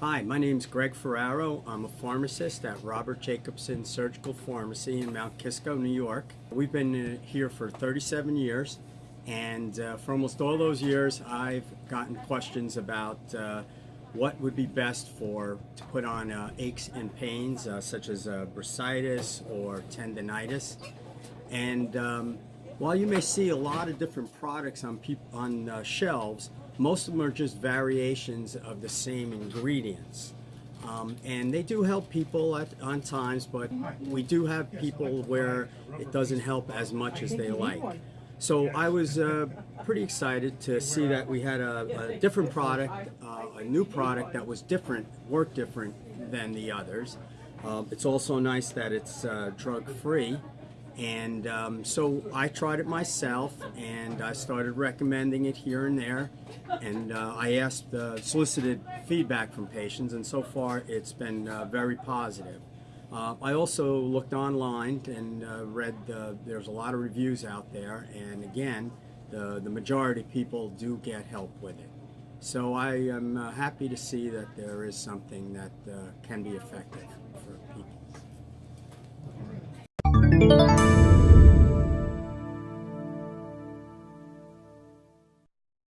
Hi, my name is Greg Ferraro. I'm a pharmacist at Robert Jacobson Surgical Pharmacy in Mount Kisco, New York. We've been uh, here for 37 years, and uh, for almost all those years, I've gotten questions about uh, what would be best for to put on uh, aches and pains, uh, such as uh, bursitis or tendonitis. And um, while you may see a lot of different products on on uh, shelves, most of them are just variations of the same ingredients. Um, and they do help people at, on times, but we do have people where it doesn't help as much as they like. So I was uh, pretty excited to see that we had a, a different product, uh, a new product that was different, worked different than the others. Um, it's also nice that it's uh, drug-free. And um, so I tried it myself, and I started recommending it here and there. And uh, I asked, uh, solicited feedback from patients, and so far it's been uh, very positive. Uh, I also looked online and uh, read uh, there's a lot of reviews out there, and again, the, the majority of people do get help with it. So I am uh, happy to see that there is something that can be effective for people.